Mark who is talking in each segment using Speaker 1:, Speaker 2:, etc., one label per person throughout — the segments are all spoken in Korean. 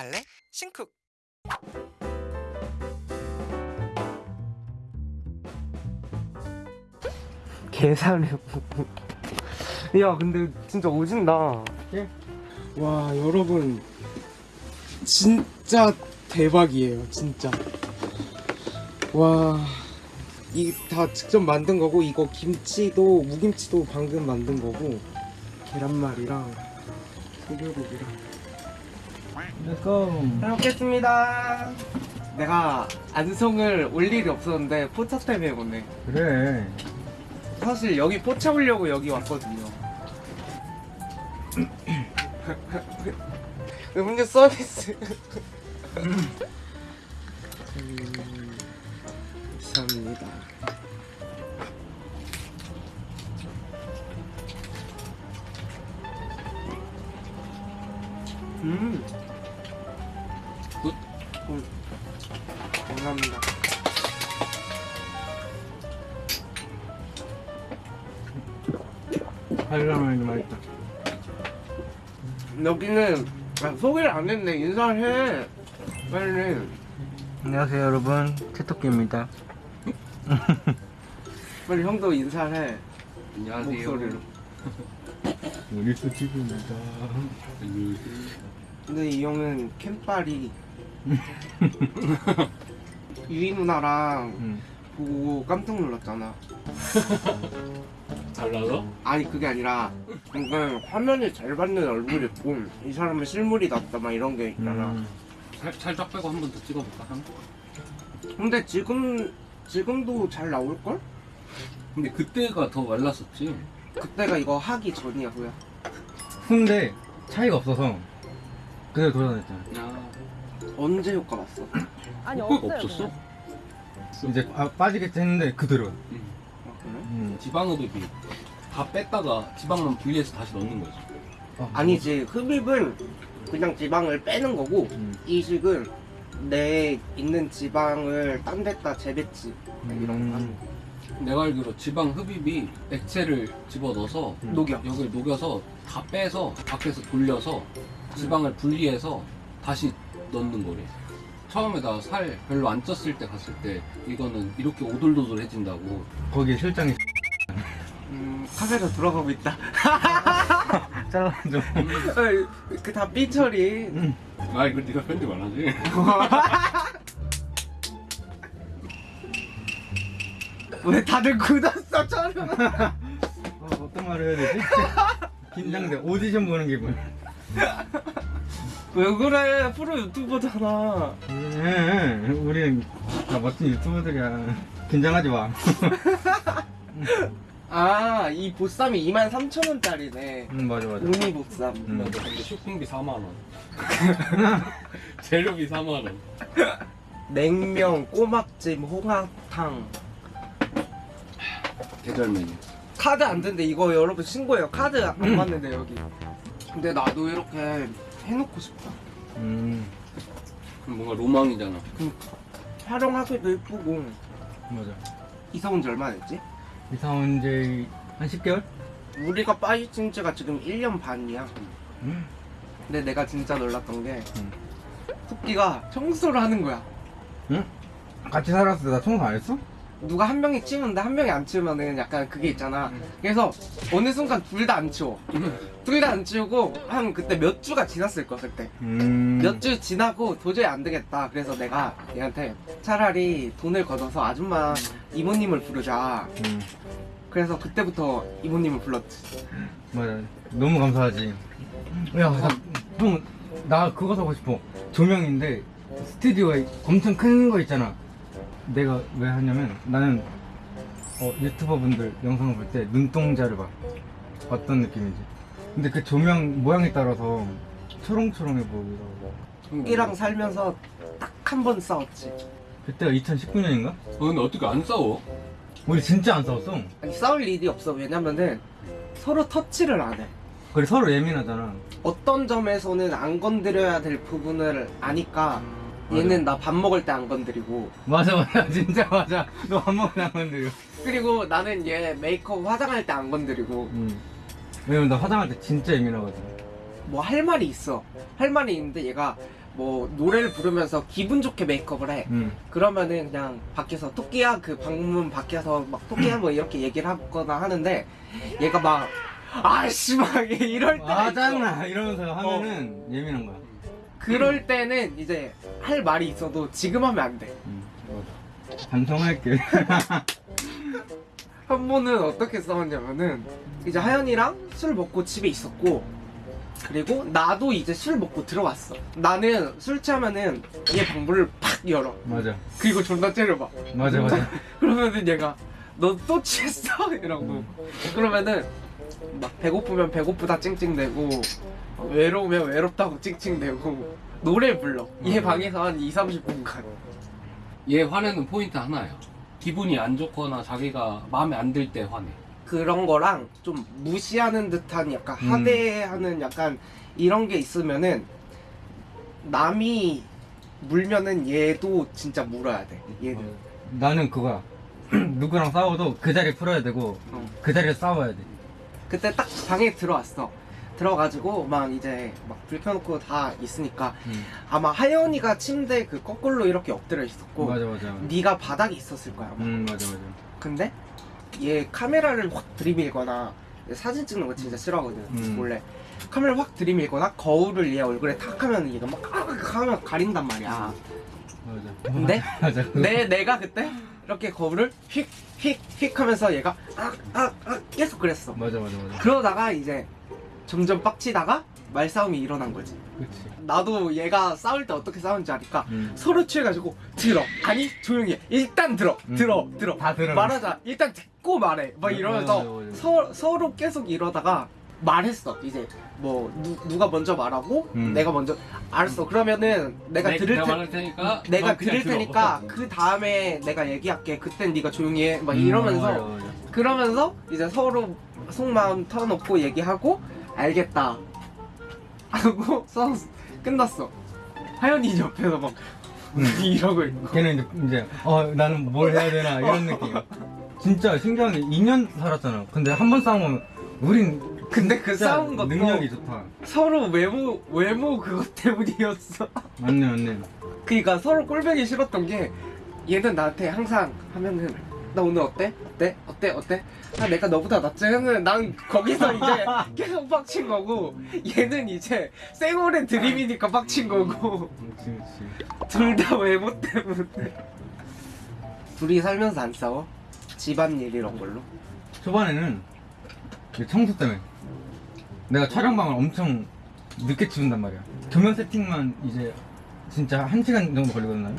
Speaker 1: 갈래? 신쿡
Speaker 2: 계산해 야 근데 진짜 오진다.
Speaker 3: 예?
Speaker 2: 와 여러분. 진짜 대박이에요 진짜. 와 이 다 직접 만든 거고 이거 김치도 무김치도 방금 만든 거고 계란말이랑 소불고기랑.
Speaker 3: let's go
Speaker 2: 잘 먹겠습니다. 내가 안성을 올 일이 없었는데 포차 때문에 오네.
Speaker 3: 그래.
Speaker 2: 사실 여기 포차 오려고 여기 왔거든요. 음료 서비스 음. 굿. 굿. 감사합니다.
Speaker 3: 하이라면이 맛있다.
Speaker 2: 여기는 아, 소개를 안 했네. 인사를 해. 빨리.
Speaker 3: 안녕하세요 여러분. 채토끼입니다.
Speaker 2: 빨리 형도 인사를 해.
Speaker 4: 안녕하세요.
Speaker 2: 목소리로
Speaker 3: 우리 수집입니다
Speaker 2: 근데 이 형은 캠빨이 유이 누나랑
Speaker 3: 응.
Speaker 2: 보고 깜짝 놀랐잖아
Speaker 4: 달라서?
Speaker 2: 아니 그게 아니라 뭔가 화면에 잘 받는 얼굴이 있고 이 사람은 실물이 낫다 막 이런 게 있잖아
Speaker 3: 음.
Speaker 4: 살, 살짝 빼고 한 번 더 찍어볼까? 한?
Speaker 2: 근데 지금 지금도 잘 나올 걸?
Speaker 4: 근데 그때가 더 말랐었지.
Speaker 2: 그때가 이거 하기 전이야 후야
Speaker 3: 근데 차이가 없어서 그대로 돌아다녔잖아
Speaker 4: 야,
Speaker 2: 언제 효과 봤어?
Speaker 5: 아니 없어요.
Speaker 4: 없었어?
Speaker 3: 이제 아, 빠지겠지 했는데 그대로
Speaker 4: 응.
Speaker 2: 아 그래?
Speaker 3: 음.
Speaker 4: 지방흡입이 다 뺐다가 지방만 분리해서 다시 넣는 거지.
Speaker 3: 아,
Speaker 2: 아니지 흡입은 그냥 지방을 빼는 거고
Speaker 3: 음.
Speaker 2: 이식은 내 있는 지방을 딴 데다 재배치 이런 거
Speaker 3: 음.
Speaker 2: 하는 거
Speaker 4: 내가 알기로 지방 흡입이 액체를 집어넣어서
Speaker 3: 음.
Speaker 2: 녹여
Speaker 4: 여기를 녹여서 다 빼서 밖에서 돌려서 지방을 분리해서 다시 넣는 거래. 처음에 나 살 별로 안 쪘을 때 갔을 때 이거는 이렇게 오돌도돌해진다고
Speaker 3: 거기 실장이
Speaker 2: 음, 카메라 들어가고 있다
Speaker 3: 잘라줘
Speaker 2: 그다 삐처리
Speaker 4: 아 이거 네가 편집 안 하지?
Speaker 2: 왜 다들 굳었어 저는
Speaker 3: 어, 어떤 말을 해야 되지? 긴장돼. 오디션 보는 기분
Speaker 2: 왜 그래? 프로 유튜버잖아.
Speaker 3: 음, 우리는 다 멋진 유튜버들이야. 긴장하지 마.
Speaker 2: 아 이 보쌈이 23,000원짜리네.
Speaker 3: 응, 맞아 맞아.
Speaker 2: 우니 보쌈.
Speaker 3: 음.
Speaker 4: 근데 쇼핑비 4만 원. 재료비 4만 원.
Speaker 2: 냉면 꼬막찜 홍합탕
Speaker 4: 계절 메뉴.
Speaker 2: 카드 안 된대 이거 여러분 신고해요 카드 안 맞는데 여기 근데 나도 이렇게 해놓고 싶다
Speaker 3: 음
Speaker 4: 그럼 뭔가 로망이잖아.
Speaker 2: 활용하기도 예쁘고
Speaker 3: 맞아
Speaker 2: 이사 온 지 얼마 됐지?
Speaker 3: 이사 온 지 한 10개월?
Speaker 2: 우리가 빠진 지가 지금 1년 반이야
Speaker 3: 음.
Speaker 2: 근데 내가 진짜 놀랐던 게
Speaker 3: 음.
Speaker 2: 토끼가 청소를 하는 거야
Speaker 3: 응? 같이 살았을 때 나 청소 안 했어?
Speaker 2: 누가 한 명이 치우는데 한 명이 안 치우면은 약간 그게 있잖아. 그래서 어느 순간 둘 다 안 치워. 둘 다 안 치우고 한 그때 몇 주가 지났을 거야 그때.
Speaker 3: 음.
Speaker 2: 몇 주 지나고 도저히 안 되겠다. 그래서 내가 얘한테 차라리 돈을 걷어서 아줌마 이모님을 부르자.
Speaker 3: 음.
Speaker 2: 그래서 그때부터 이모님을 불렀지.
Speaker 3: 맞아. 너무 감사하지. 야형나 그거 사고 싶어. 조명인데 스튜디오에 엄청 큰 거 있잖아 내가 왜 하냐면 나는 어, 유튜버 분들 영상을 볼 때 눈동자를 봐 어떤 느낌인지. 근데 그 조명 모양에 따라서 초롱초롱해 보이더라고.
Speaker 2: 토끼랑 살면서 딱 한 번 싸웠지.
Speaker 3: 그때가 2019년인가?
Speaker 4: 어, 근데 어떻게 안 싸워?
Speaker 3: 우리 진짜 안 싸웠어.
Speaker 2: 아니 싸울 일이 없어. 왜냐면은 서로 터치를 안해.
Speaker 3: 그래 서로 예민하잖아.
Speaker 2: 어떤 점에서는 안 건드려야 될 부분을 아니까 얘는 나 밥 먹을 때 안 건드리고.
Speaker 3: 맞아 맞아. 진짜 맞아. 너한 번도 안 건드려
Speaker 2: 그리고 나는 얘 메이크업 화장할 때 안 건드리고.
Speaker 3: 응. 왜냐면 나 화장할 때 진짜 예민하거든.
Speaker 2: 뭐 할 말이 있어. 할 말이 있는데 얘가 뭐 노래를 부르면서 기분 좋게 메이크업을 해.
Speaker 3: 음.
Speaker 2: 그러면은 그냥 밖에서 토끼야? 그 방문 밖에서 막 토끼야? 뭐 이렇게 얘기를 하거나 하는데 얘가 막 아씨 막 이럴
Speaker 3: 아
Speaker 2: 있어.
Speaker 3: 짜증나 이러면서 하면은 예민한 거야
Speaker 2: 그럴 때는 이제 할 말이 있어도 지금 하면 안 돼.
Speaker 3: 음, 맞아 반성할게
Speaker 2: 한 번은 어떻게 싸웠냐면은 이제 하연이랑 술 먹고 집에 있었고 그리고 나도 이제 술 먹고 들어왔어. 나는 술 취하면은 얘 방문을 팍 열어.
Speaker 3: 맞아
Speaker 2: 그리고 존나 째려봐.
Speaker 3: 맞아 맞아
Speaker 2: 그러면은 얘가 너 또 취했어? 이러고
Speaker 3: 음.
Speaker 2: 그러면은 막 배고프면 배고프다 찡찡대고 외로우면 외롭다고 찡찡대고 노래 불러 얘
Speaker 3: 음.
Speaker 2: 방에서 한 2, 30분간
Speaker 4: 얘 화내는 포인트 하나야. 기분이 안 좋거나 자기가 마음에 안 들 때 화내.
Speaker 2: 그런 거랑 좀 무시하는 듯한 약간
Speaker 3: 음.
Speaker 2: 하대하는 약간 이런 게 있으면은 남이 물면은 얘도 진짜 물어야 돼 얘는
Speaker 3: 나는 그거야 누구랑 싸워도 그 자리 풀어야 되고
Speaker 2: 어.
Speaker 3: 그 자리에 싸워야 돼
Speaker 2: 그때 딱 방에 들어왔어. 들어가지고 막 이제 막 불 켜놓고 다 있으니까
Speaker 3: 음.
Speaker 2: 아마 하연이가 침대 그 거꾸로 이렇게 엎드려 있었고
Speaker 3: 맞아 맞아
Speaker 2: 네가 바닥에 있었을 거야 아마.
Speaker 3: 음 맞아 맞아.
Speaker 2: 근데 얘 카메라를 확 들이밀거나 사진 찍는 거 진짜 싫어하거든
Speaker 3: 음.
Speaker 2: 원래. 카메라 확 들이밀거나 거울을 얘 얼굴에 탁 하면 얘가 막 하면 가린단 말이야.
Speaker 3: 맞아.
Speaker 2: 근데
Speaker 3: 맞아.
Speaker 2: 내 내가 그때 이렇게 거울을 휙휙 휙 하면서 얘가 악악악 계속 그랬어.
Speaker 3: 맞아 맞아 맞아.
Speaker 2: 그러다가 이제 점점 빡치다가 말싸움이 일어난 거지.
Speaker 3: 그치.
Speaker 2: 나도 얘가 싸울 때 어떻게 싸우는지 아니까
Speaker 3: 음.
Speaker 2: 서로 취해가지고 들어. 아니 조용히 해. 일단 들어.
Speaker 3: 음.
Speaker 2: 들어 들어.
Speaker 3: 다 들어.
Speaker 2: 말하자. 일단 듣고 말해. 막
Speaker 3: 맞아,
Speaker 2: 이러면서
Speaker 3: 맞아, 맞아.
Speaker 2: 서, 서로 계속 이러다가 말했어. 이제 뭐 누, 누가 먼저 말하고
Speaker 3: 음.
Speaker 2: 내가 먼저 알았어. 그러면은 내가
Speaker 4: 내-
Speaker 2: 들을
Speaker 4: 내가
Speaker 2: 테
Speaker 4: 테니까
Speaker 2: 내가
Speaker 4: 넌 그냥
Speaker 2: 들을
Speaker 4: 들어.
Speaker 2: 테니까 그 다음에 내가 얘기할게. 그땐 네가 조용히 해막
Speaker 3: 음,
Speaker 2: 이러면서
Speaker 3: 맞아, 맞아.
Speaker 2: 그러면서 이제 서로 속마음 털어놓고 얘기하고 알겠다 하고 써 끝났어. 하연이 옆에서 막
Speaker 3: 음.
Speaker 2: 이러고 있고
Speaker 3: 걔는 이제, 이제 어 나는 뭘 해야 되나 이런 느낌. 진짜 신기한 게 2년 살았잖아. 근데 한 번 싸우면 우린
Speaker 2: 근데 그 싸운 것도
Speaker 3: 능력이 좋다
Speaker 2: 서로 외모 외모 그것 때문이었어
Speaker 3: 맞네 맞네
Speaker 2: 그니까 서로 꼴보기 싫었던 게 얘는 나한테 항상 하면은 나 오늘 어때? 어때? 어때? 어때? 아 내가 너보다 낫지? 하면 난 거기서 이제 계속 빡친 거고 얘는 이제 쌩얼의 드림이니까 빡친 거고 둘 다 외모 때문에 둘이 살면서 안 싸워? 집안일 이런 걸로?
Speaker 3: 초반에는 이 청소 때문에 내가 촬영방을 엄청 늦게 치운단 말이야. 조명 세팅만 이제 진짜 한 시간 정도 걸리거든요.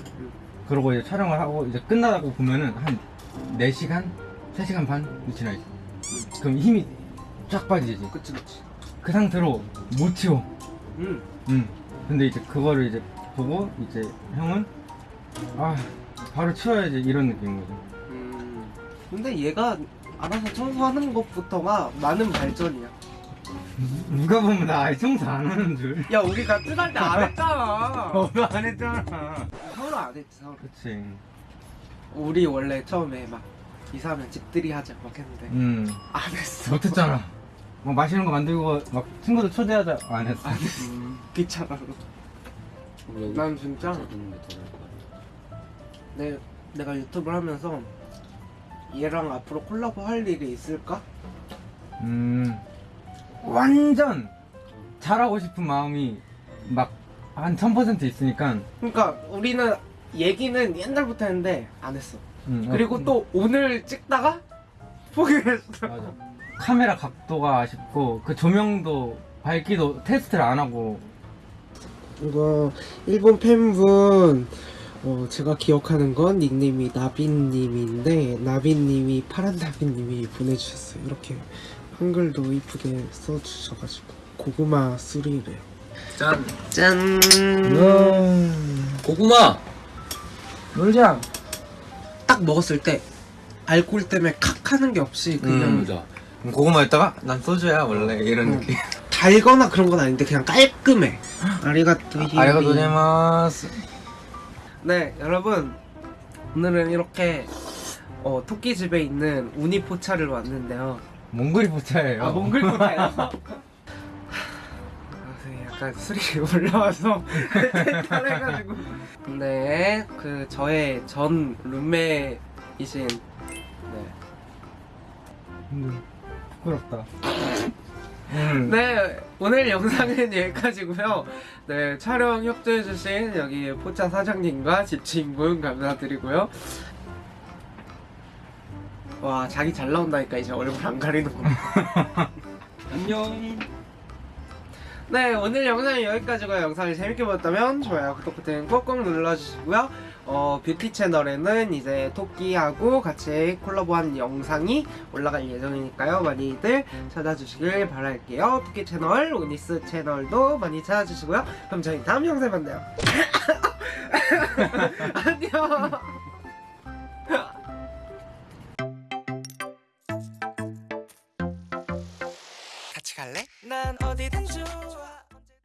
Speaker 3: 그러고 이제 촬영을 하고 이제 끝나고 보면은 한 4시간? 3시간 반 지나 있어 그럼 힘이 쫙 빠지지.
Speaker 2: 그치 그치.
Speaker 3: 그 상태로 못 치워.
Speaker 2: 응
Speaker 3: 응. 근데 이제 그거를 이제 보고 이제 형은 아 바로 치워야지 이런 느낌인 거죠.
Speaker 2: 음, 근데 얘가 알아서 청소하는 것부터가 많은 발전이야
Speaker 3: 누가 보면 나 아예 청소 안 하는 줄.
Speaker 2: 야 우리 같이 살때 안 했잖아.
Speaker 3: 너도 안 했잖아.
Speaker 2: 서로 안 했지 서로
Speaker 3: 그치.
Speaker 2: 우리 원래 처음에 막 이사하면 집들이 하자 막 했는데
Speaker 3: 음.
Speaker 2: 안 했어.
Speaker 3: 못했잖아. 뭐 맛있는 거 만들고 막 친구들 초대하자. 안 했어.
Speaker 2: 안 했어. 귀찮아
Speaker 4: 그럼 여기
Speaker 2: 난 진짜. 내, 내가 유튜브를 하면서 얘랑 앞으로 콜라보 할 일이 있을까?
Speaker 3: 음 완전 잘하고 싶은 마음이 막 한 1000% 있으니까.
Speaker 2: 그러니까 우리는 얘기는 옛날부터 했는데 안 했어.
Speaker 3: 음, 어,
Speaker 2: 그리고 또 오늘 찍다가 포기했어.
Speaker 3: 맞아. 카메라 각도가 아쉽고 그 조명도 밝기도 테스트를 안 하고.
Speaker 2: 이거 일본 팬분 어, 제가 기억하는 건 닉네임이 나빈님인데 나빈님이 파란 나빈님이 보내주셨어요. 이렇게 한글도 이쁘게 써주셔가지고 고구마 쓰리래
Speaker 4: 짠.
Speaker 2: 짠.
Speaker 4: 고구마!
Speaker 2: 놀자 딱 먹었을 때 알코올 때문에 칵 하는 게 없이 그냥
Speaker 3: 음. 고구마였다가 난 소주야 원래 이런
Speaker 2: 음. 달거나 그런 건 아닌데 그냥 깔끔해. 아리가또 히비
Speaker 3: 고자이마스.
Speaker 2: 네 여러분. 오늘은 이렇게 어, 토끼집에 있는 우니포차를 왔는데요
Speaker 3: 몽골이 포차예요
Speaker 2: 아 몽골 포차요? 아, 네, 약간 술이 올라와서 탈해가지고 근데 그 저의 전 룸메이신 네.
Speaker 3: 근데 부끄럽다. 음.
Speaker 2: 네 오늘 영상은 여기까지고요 네 촬영 협조해주신 여기 포차 사장님과 집주인분 감사드리고요 와 자기 잘 나온다니까 이제 얼굴 안 가리는구나
Speaker 4: 안녕.
Speaker 2: 네 오늘 영상은 여기까지고요. 영상을 재밌게 보셨다면 좋아요 구독 버튼 꼭꼭 눌러주시고요. 어 뷰티 채널에는 이제 토끼하고 같이 콜라보한 영상이 올라갈 예정이니까요. 많이들 찾아주시길 바랄게요. 토끼 채널 오니스 채널도 많이 찾아주시고요. 그럼 저희 다음 영상에 만나요. 안녕
Speaker 1: 난 어디든 좋아.